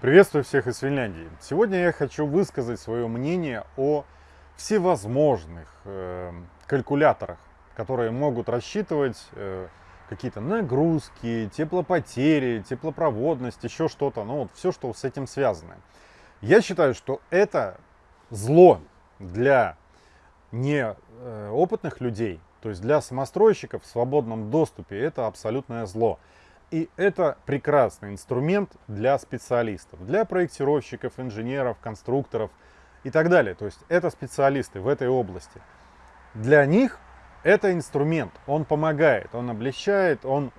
Приветствую всех из Финляндии. Сегодня я хочу высказать свое мнение о всевозможных э, калькуляторах, которые могут рассчитывать э, какие-то нагрузки, теплопотери, теплопроводность, еще что-то, ну вот все, что с этим связано. Я считаю, что это зло для неопытных людей, то есть для самостройщиков в свободном доступе, это абсолютное зло. И это прекрасный инструмент для специалистов, для проектировщиков, инженеров, конструкторов и так далее. То есть это специалисты в этой области. Для них это инструмент, он помогает, он облегчает, он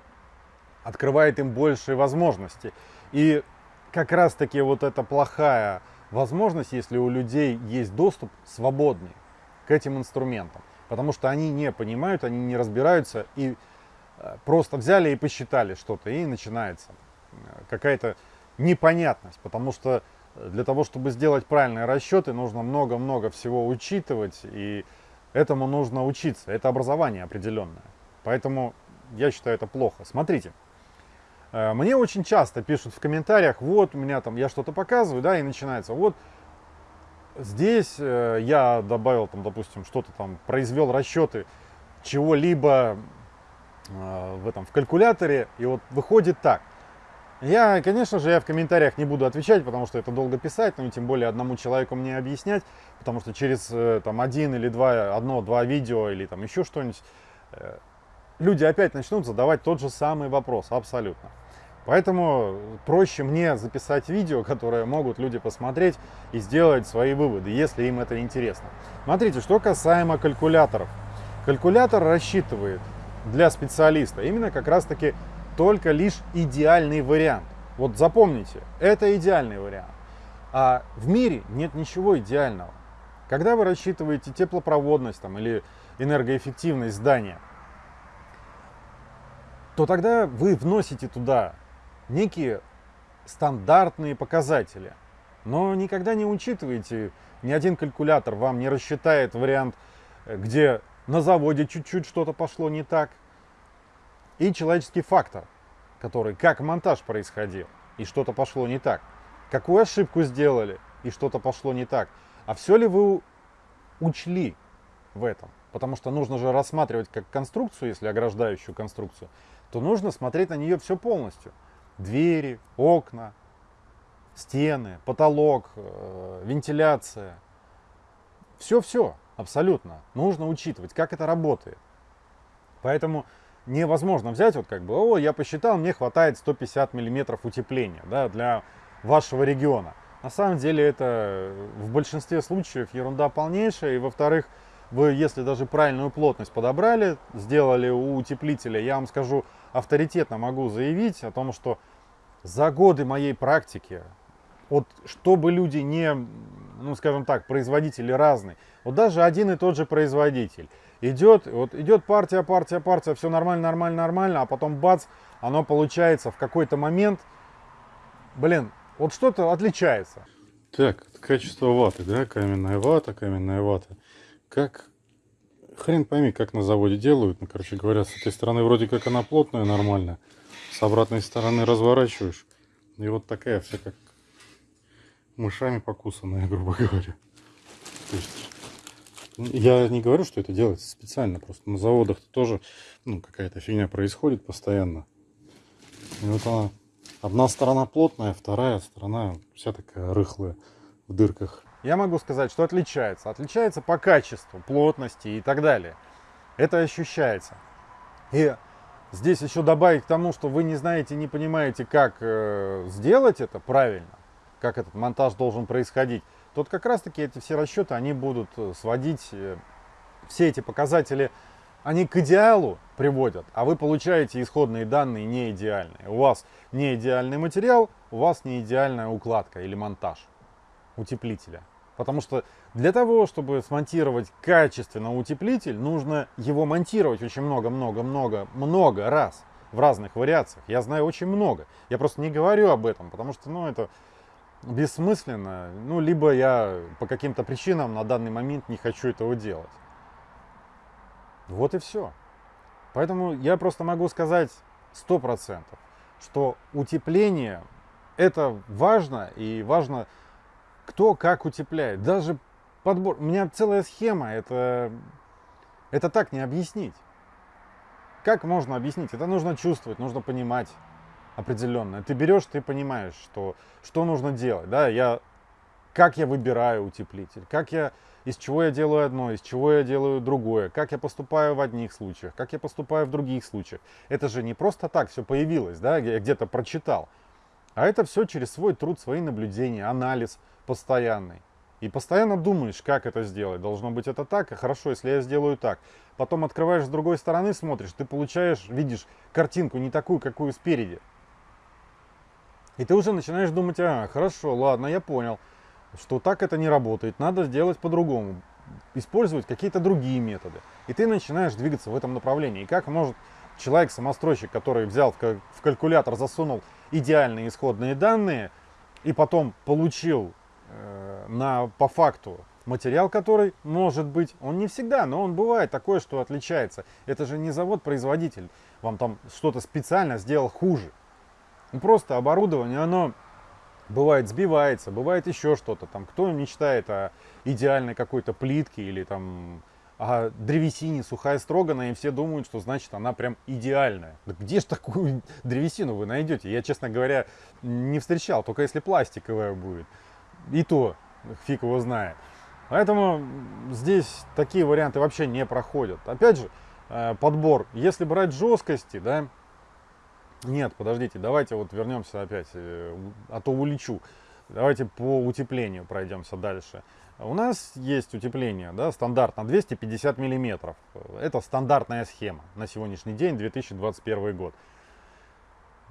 открывает им большие возможности. И как раз таки вот эта плохая возможность, если у людей есть доступ свободный к этим инструментам. Потому что они не понимают, они не разбираются и просто взяли и посчитали что-то, и начинается э, какая-то непонятность, потому что э, для того, чтобы сделать правильные расчеты, нужно много-много всего учитывать, и этому нужно учиться, это образование определенное. Поэтому я считаю это плохо. Смотрите, мне очень часто пишут в комментариях, вот у меня там, я что-то показываю, да, и начинается, вот здесь я добавил там, допустим, что-то там, произвел расчеты чего-либо Э, в этом в калькуляторе и вот выходит так. Я конечно же я в комментариях не буду отвечать потому что это долго писать ну и тем более одному человеку мне объяснять потому что через э, там один или два одно два видео или там еще что-нибудь э, люди опять начнут задавать тот же самый вопрос абсолютно. Поэтому проще мне записать видео которое могут люди посмотреть и сделать свои выводы если им это интересно. Смотрите что касаемо калькуляторов. Калькулятор рассчитывает для специалиста. Именно как раз таки только лишь идеальный вариант. Вот запомните, это идеальный вариант. А в мире нет ничего идеального. Когда вы рассчитываете теплопроводность там, или энергоэффективность здания, то тогда вы вносите туда некие стандартные показатели. Но никогда не учитываете, ни один калькулятор вам не рассчитает вариант, где на заводе чуть-чуть что-то пошло не так. И человеческий фактор, который, как монтаж происходил, и что-то пошло не так. Какую ошибку сделали, и что-то пошло не так. А все ли вы учли в этом? Потому что нужно же рассматривать как конструкцию, если ограждающую конструкцию, то нужно смотреть на нее все полностью. Двери, окна, стены, потолок, э, вентиляция. Все-все. Абсолютно. Нужно учитывать, как это работает. Поэтому невозможно взять, вот как бы, о, я посчитал, мне хватает 150 миллиметров утепления да, для вашего региона. На самом деле это в большинстве случаев ерунда полнейшая. И во-вторых, вы, если даже правильную плотность подобрали, сделали у утеплителя, я вам скажу, авторитетно могу заявить о том, что за годы моей практики, вот чтобы люди не ну, скажем так, производители разные. Вот даже один и тот же производитель. Идет, вот идет партия, партия, партия, все нормально, нормально, нормально, а потом бац, оно получается в какой-то момент, блин, вот что-то отличается. Так, качество ваты, да, каменная вата, каменная вата. Как, хрен пойми, как на заводе делают, ну, короче говоря, с этой стороны вроде как она плотная, нормально, с обратной стороны разворачиваешь, и вот такая вся как мышами покусанная, грубо говоря. То есть, я не говорю, что это делается специально, просто на заводах -то тоже ну, какая-то фигня происходит постоянно. И вот она, одна сторона плотная, вторая сторона вся такая рыхлая в дырках. Я могу сказать, что отличается. Отличается по качеству, плотности и так далее. Это ощущается. И здесь еще добавить к тому, что вы не знаете, не понимаете, как э, сделать это правильно, как этот монтаж должен происходить, то как раз таки эти все расчеты, они будут э, сводить э, все эти показатели, они к идеалу приводят, а вы получаете исходные данные не идеальные. У вас не идеальный материал, у вас не идеальная укладка или монтаж утеплителя. Потому что для того, чтобы смонтировать качественно утеплитель, нужно его монтировать очень много-много-много-много раз в разных вариациях. Я знаю очень много. Я просто не говорю об этом, потому что ну, это бессмысленно, ну, либо я по каким-то причинам на данный момент не хочу этого делать. Вот и все. Поэтому я просто могу сказать сто процентов, что утепление – Это важно, и важно, кто как утепляет. Даже подбор. У меня целая схема, это, это так не объяснить. Как можно объяснить? Это нужно чувствовать, нужно понимать определенно. Ты берешь, ты понимаешь, что, что нужно делать. Да? Я, как я выбираю утеплитель, как я, из чего я делаю одно, из чего я делаю другое, как я поступаю в одних случаях, как я поступаю в других случаях. Это же не просто так все появилось, да, я где-то прочитал. А это все через свой труд, свои наблюдения, анализ постоянный. И постоянно думаешь, как это сделать. Должно быть это так, а хорошо, если я сделаю так. Потом открываешь с другой стороны, смотришь, ты получаешь, видишь картинку не такую, какую спереди. И ты уже начинаешь думать, а, хорошо, ладно, я понял, что так это не работает, надо сделать по-другому, использовать какие-то другие методы. И ты начинаешь двигаться в этом направлении. И как может человек-самостройщик, который взял в калькулятор, засунул идеальные исходные данные и потом получил э, на, по факту материал, который может быть, он не всегда, но он бывает такое, что отличается. Это же не завод-производитель, вам там что-то специально сделал хуже. Ну, просто оборудование, оно бывает сбивается, бывает еще что-то. Там кто мечтает о идеальной какой-то плитке или там о древесине сухая строгана, и все думают, что значит она прям идеальная. Да где же такую древесину вы найдете? Я, честно говоря, не встречал, только если пластиковая будет. И то фиг его знает. Поэтому здесь такие варианты вообще не проходят. Опять же, э, подбор. Если брать жесткости, да, нет, подождите, давайте вот вернемся опять, э, а то улечу. Давайте по утеплению пройдемся дальше. У нас есть утепление, да, стандарт на 250 миллиметров. Это стандартная схема на сегодняшний день, 2021 год.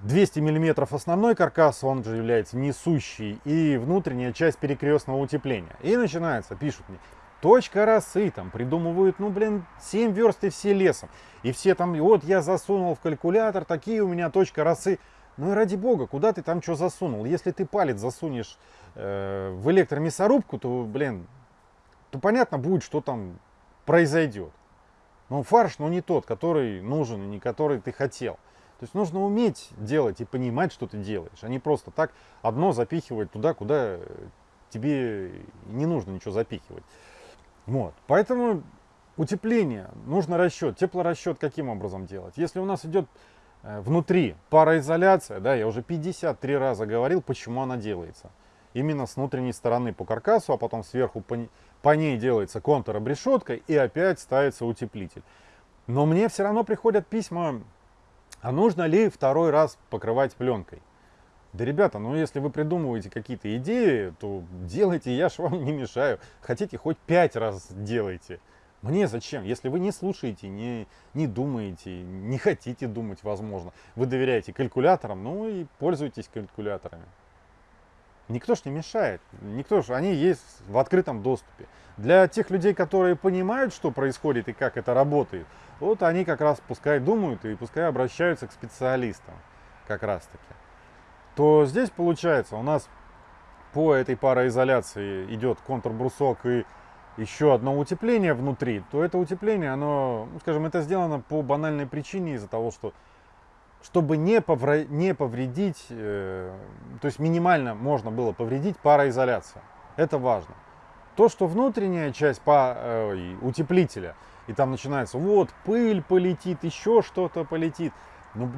200 миллиметров основной каркас, он же является несущий, и внутренняя часть перекрестного утепления. И начинается, пишут мне, точка росы, там придумывают, ну, блин, 7 верст и все лесом. И все там, вот я засунул в калькулятор, такие у меня точка росы. Ну и ради бога, куда ты там что засунул? Если ты палец засунешь э, в электромясорубку, то, блин, то понятно будет, что там произойдет. Но фарш, ну не тот, который нужен и не который ты хотел. То есть нужно уметь делать и понимать, что ты делаешь, а не просто так одно запихивать туда, куда тебе не нужно ничего запихивать. Вот. Поэтому утепление, нужно расчет. Теплорасчет каким образом делать? Если у нас идет э, внутри пароизоляция, да, я уже 53 раза говорил, почему она делается. Именно с внутренней стороны по каркасу, а потом сверху по, по ней делается контур обрешеткой и опять ставится утеплитель. Но мне все равно приходят письма, а нужно ли второй раз покрывать пленкой? Да, ребята, ну если вы придумываете какие-то идеи, то делайте, я ж вам не мешаю. Хотите, хоть пять раз делайте. Мне зачем? Если вы не слушаете, не, не думаете, не хотите думать, возможно, вы доверяете калькуляторам, ну и пользуйтесь калькуляторами. Никто ж не мешает, никто ж, они есть в открытом доступе. Для тех людей, которые понимают, что происходит и как это работает, вот они как раз пускай думают и пускай обращаются к специалистам, как раз таки то здесь получается у нас по этой пароизоляции идет контрбрусок и еще одно утепление внутри, то это утепление, оно, ну, скажем, это сделано по банальной причине из-за того, что чтобы не, повра... не повредить, э, то есть минимально можно было повредить пароизоляцию. Это важно. То, что внутренняя часть по, э, утеплителя, и там начинается, вот, пыль полетит, еще что-то полетит. Ну,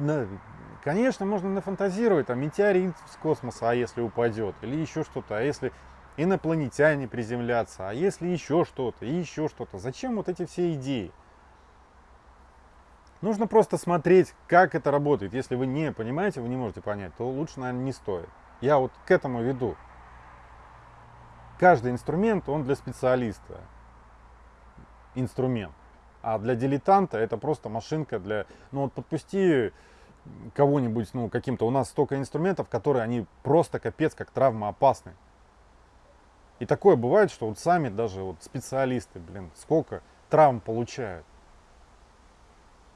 Конечно, можно нафантазировать, там, метеорит с космоса, а если упадет, или еще что-то, а если инопланетяне приземлятся, а если еще что-то, и еще что-то. Зачем вот эти все идеи? Нужно просто смотреть, как это работает. Если вы не понимаете, вы не можете понять, то лучше, наверное, не стоит. Я вот к этому веду. Каждый инструмент, он для специалиста. Инструмент. А для дилетанта это просто машинка для... Ну вот подпусти кого-нибудь, ну, каким-то. У нас столько инструментов, которые они просто капец как травмоопасны. И такое бывает, что вот сами даже вот специалисты, блин, сколько травм получают.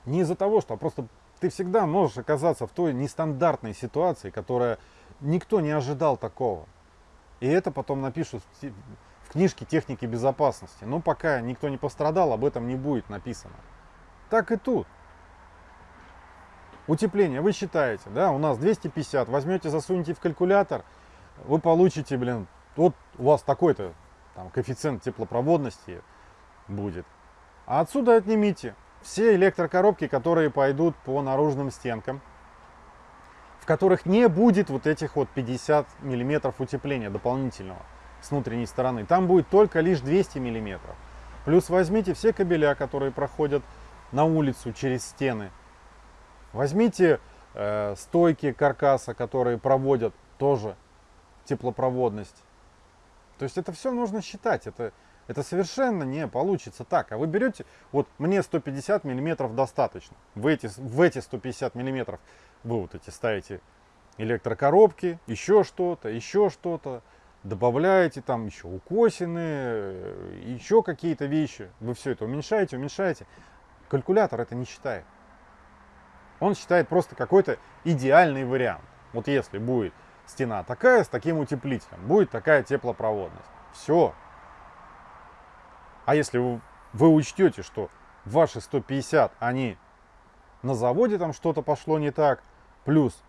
Не из-за того, что а просто ты всегда можешь оказаться в той нестандартной ситуации, которая никто не ожидал такого. И это потом напишут в книжке техники безопасности. Но пока никто не пострадал, об этом не будет написано. Так и тут. Утепление, вы считаете, да, у нас 250, возьмете, засунете в калькулятор, вы получите, блин, вот у вас такой-то коэффициент теплопроводности будет. А отсюда отнимите все электрокоробки, которые пойдут по наружным стенкам, в которых не будет вот этих вот 50 миллиметров утепления дополнительного с внутренней стороны. Там будет только лишь 200 миллиметров. Плюс возьмите все кабеля, которые проходят на улицу через стены. Возьмите э, стойки каркаса, которые проводят тоже теплопроводность. То есть это все нужно считать. Это, это совершенно не получится так. А вы берете, вот мне 150 миллиметров достаточно. В эти, в эти 150 миллиметров вы вот эти ставите электрокоробки, еще что-то, еще что-то. Добавляете там еще укосины, еще какие-то вещи. Вы все это уменьшаете, уменьшаете. Калькулятор это не считает. Он считает просто какой-то идеальный вариант. Вот если будет стена такая, с таким утеплителем, будет такая теплопроводность. Все. А если вы, вы учтете, что ваши 150, они на заводе там что-то пошло не так, плюс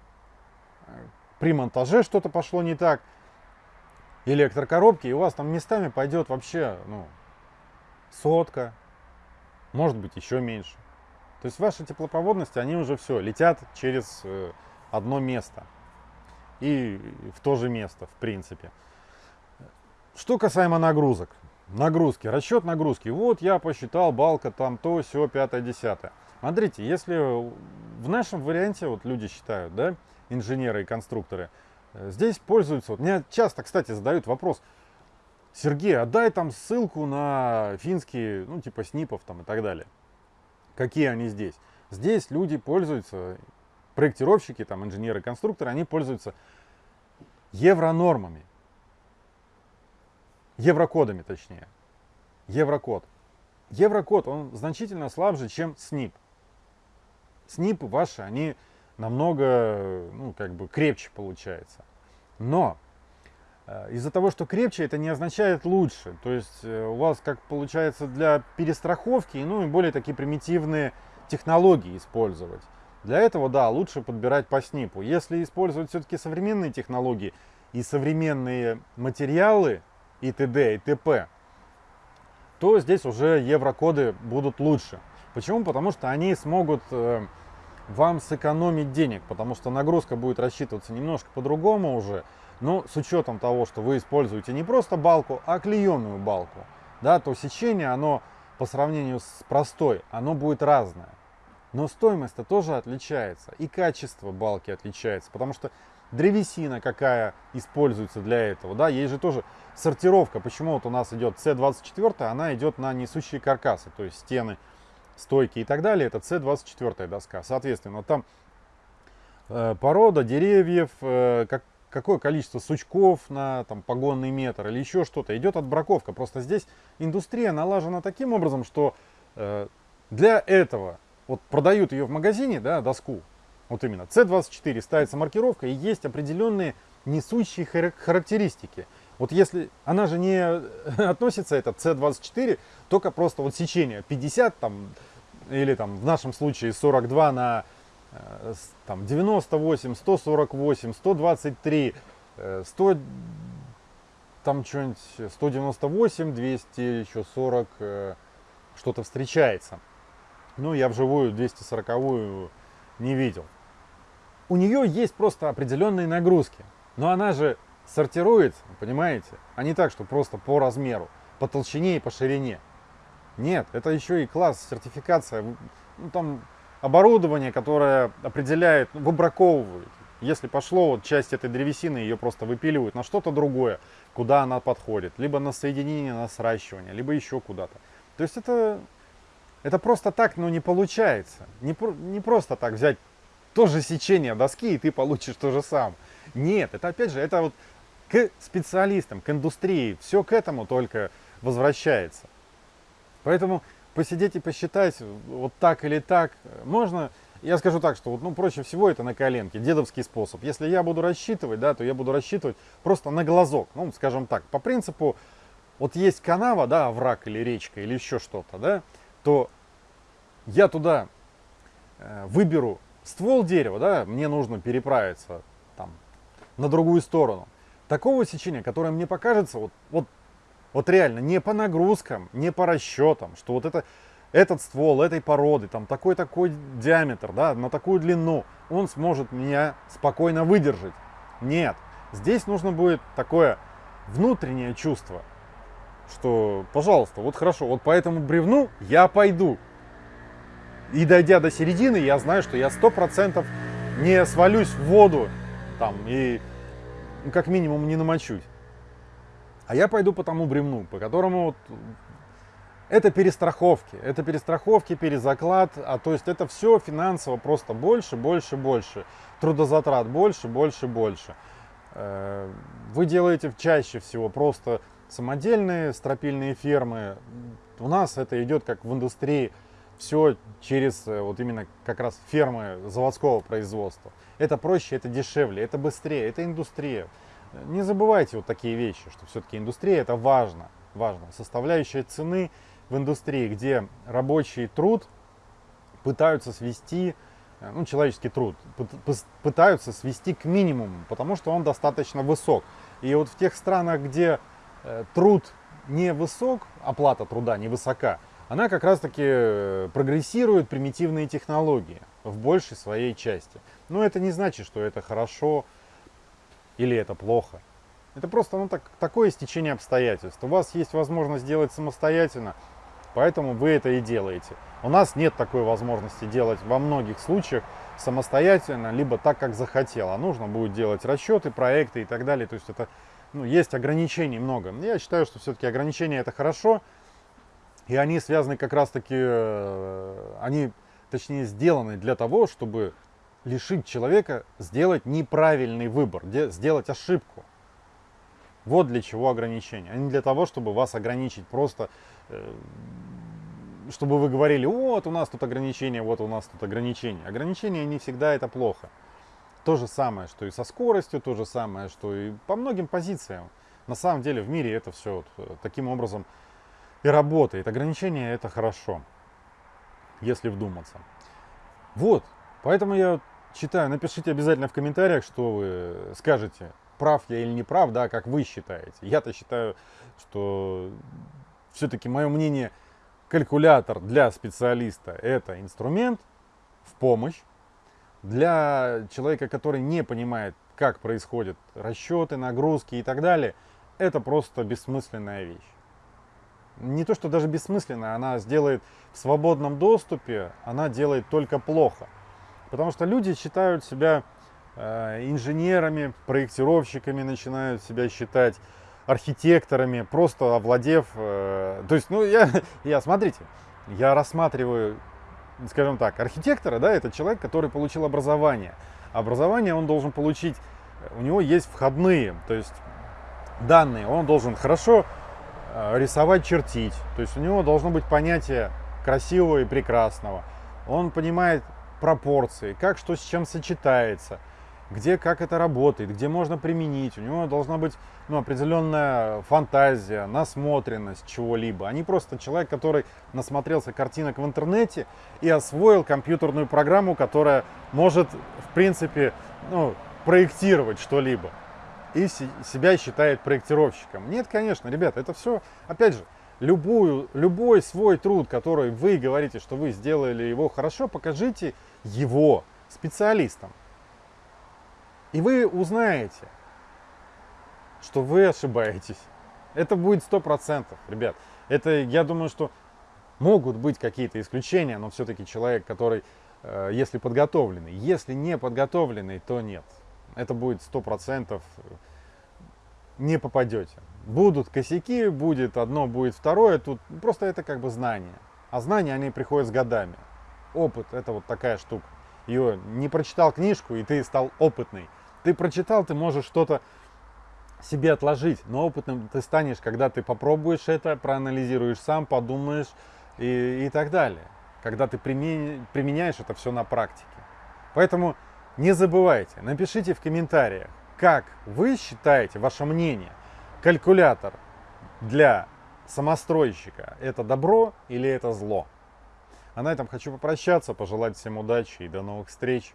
э, при монтаже что-то пошло не так, электрокоробки, и у вас там местами пойдет вообще, ну, сотка, может быть еще меньше. То есть ваши теплопроводности, они уже все, летят через э, одно место. И в то же место, в принципе. Что касаемо нагрузок. Нагрузки, расчет нагрузки. Вот я посчитал, балка там то, все, пятое, десятое. Смотрите, если в нашем варианте, вот люди считают, да, инженеры и конструкторы, э, здесь пользуются, вот мне часто, кстати, задают вопрос, Сергей, отдай там ссылку на финские, ну, типа снипов там и так далее. Какие они здесь? Здесь люди пользуются, проектировщики, там, инженеры, конструкторы, они пользуются евронормами. Еврокодами, точнее. Еврокод. Еврокод, он значительно слабже, чем СНИП. СНИПы ваши, они намного, ну, как бы крепче получается. Но из-за того, что крепче, это не означает лучше. То есть э, у вас, как получается, для перестраховки, ну и более такие примитивные технологии использовать. Для этого, да, лучше подбирать по СНИПу. Если использовать все-таки современные технологии и современные материалы и т.д. и т.п., то здесь уже еврокоды будут лучше. Почему? Потому что они смогут э, вам сэкономить денег, потому что нагрузка будет рассчитываться немножко по-другому уже. Но с учетом того, что вы используете не просто балку, а клееную балку, да, то сечение, оно по сравнению с простой, оно будет разное. Но стоимость-то тоже отличается, и качество балки отличается, потому что древесина какая используется для этого, да, есть же тоже сортировка, почему вот у нас идет C24, она идет на несущие каркасы, то есть стены, стойки и так далее, это C24 доска, соответственно, там э, порода деревьев, э, как, какое количество сучков на там, погонный метр или еще что-то. Идет отбраковка. Просто здесь индустрия налажена таким образом, что э, для этого вот продают ее в магазине, да, доску, вот именно, C24 ставится маркировка и есть определенные несущие характеристики. Вот если она же не относится, это C24, только просто вот сечение 50 там, или там в нашем случае 42 на Э, там 98, 148, 123, 100, там что-нибудь 198, 200, еще 40, э, что-то встречается. Ну, я вживую 240 не видел. У нее есть просто определенные нагрузки, но она же сортируется, понимаете, а не так, что просто по размеру, по толщине и по ширине. Нет, это еще и класс, сертификация. Ну, там оборудование, которое определяет, ну, выбраковывает. Если пошло, вот часть этой древесины, ее просто выпиливают на что-то другое, куда она подходит. Либо на соединение, на сращивание, либо еще куда-то. То есть это, это просто так, но не получается. Не, не просто так взять то же сечение доски, и ты получишь то же самое. Нет, это опять же, это вот к специалистам, к индустрии, все к этому только возвращается. Поэтому посидеть и посчитать, вот так или так, можно, я скажу так, что вот, ну, проще всего это на коленке, дедовский способ. Если я буду рассчитывать, да, то я буду рассчитывать просто на глазок, ну, скажем так, по принципу, вот есть канава, да, враг или речка или еще что-то, да, то я туда э, выберу ствол дерева, да, мне нужно переправиться там на другую сторону. Такого сечения, которое мне покажется, вот, вот, вот реально, не по нагрузкам, не по расчетам, что вот это, этот ствол этой породы, там такой-такой диаметр, да, на такую длину, он сможет меня спокойно выдержать. Нет, здесь нужно будет такое внутреннее чувство, что, пожалуйста, вот хорошо, вот по этому бревну я пойду. И дойдя до середины, я знаю, что я сто процентов не свалюсь в воду там и ну, как минимум не намочусь. А я пойду по тому бревну, по которому вот это перестраховки, это перестраховки, перезаклад, а то есть это все финансово просто больше, больше, больше, трудозатрат больше, больше, больше. Э, вы делаете чаще всего просто самодельные стропильные фермы. У нас это идет как в индустрии все через э, вот именно как раз фермы заводского производства. Это проще, это дешевле, это быстрее, это индустрия. Не забывайте вот такие вещи, что все-таки индустрия это важно, важно. Составляющая цены в индустрии, где рабочий труд пытаются свести, э, ну, человеческий труд, пытаются свести к минимуму, потому что он достаточно высок. И вот в тех странах, где э, труд не высок, оплата труда не высока, она как раз таки э, прогрессирует примитивные технологии в большей своей части. Но это не значит, что это хорошо или это плохо. Это просто ну, так, такое стечение обстоятельств. У вас есть возможность сделать самостоятельно, поэтому вы это и делаете. У нас нет такой возможности делать во многих случаях самостоятельно, либо так, как захотел. А нужно будет делать расчеты, проекты и так далее. То есть это ну, есть ограничений много. Я считаю, что все-таки ограничения это хорошо, и они связаны как раз-таки, э, они точнее сделаны для того, чтобы лишить человека сделать неправильный выбор, сделать ошибку. Вот для чего ограничения, а не для того, чтобы вас ограничить просто, э, чтобы вы говорили, вот у нас тут ограничения, вот у нас тут ограничения. Ограничения не всегда это плохо. То же самое, что и со скоростью, то же самое, что и по многим позициям. На самом деле в мире это все вот э, таким образом и работает. Ограничения это хорошо, если вдуматься. Вот, поэтому я читаю, напишите обязательно в комментариях, что вы скажете, прав я или не прав, да, как вы считаете. Я-то считаю, что все-таки мое мнение, калькулятор для специалиста это инструмент в помощь. Для человека, который не понимает, как происходят расчеты, нагрузки и так далее, это просто бессмысленная вещь не то, что даже бессмысленная, она сделает в свободном доступе, она делает только плохо. Потому что люди считают себя э, инженерами, проектировщиками, начинают себя считать архитекторами, просто овладев... Э, то есть, ну, я, я, смотрите, я рассматриваю, скажем так, архитектора, да, это человек, который получил образование. Образование он должен получить, у него есть входные, то есть данные, он должен хорошо Э, рисовать, чертить. То есть у него должно быть понятие красивого и прекрасного. Он понимает пропорции, как что с чем сочетается, где как это работает, где можно применить. У него должна быть ну, определенная фантазия, насмотренность чего-либо, а не просто человек, который насмотрелся картинок в интернете и освоил компьютерную программу, которая может, в принципе, ну, проектировать что-либо и себя считает проектировщиком. Нет, конечно, ребят, это все, опять же, любую, любой свой труд, который вы говорите, что вы сделали его хорошо, покажите его специалистам. И вы узнаете, что вы ошибаетесь. Это будет сто процентов, ребят. Это, я думаю, что могут быть какие-то исключения, но все-таки человек, который, э, если подготовленный, если не подготовленный, то нет это будет сто процентов не попадете. Будут косяки, будет одно, будет второе, тут просто это как бы знания. А знания, они приходят с годами. Опыт – это вот такая штука. Ее не прочитал книжку, и ты стал опытный. Ты прочитал, ты можешь что-то себе отложить, но опытным ты станешь, когда ты попробуешь это, проанализируешь сам, подумаешь и, и так далее. Когда ты применяешь это все на практике. Поэтому не забывайте, напишите в комментариях, как вы считаете, ваше мнение, калькулятор для самостройщика это добро или это зло. А на этом хочу попрощаться, пожелать всем удачи и до новых встреч.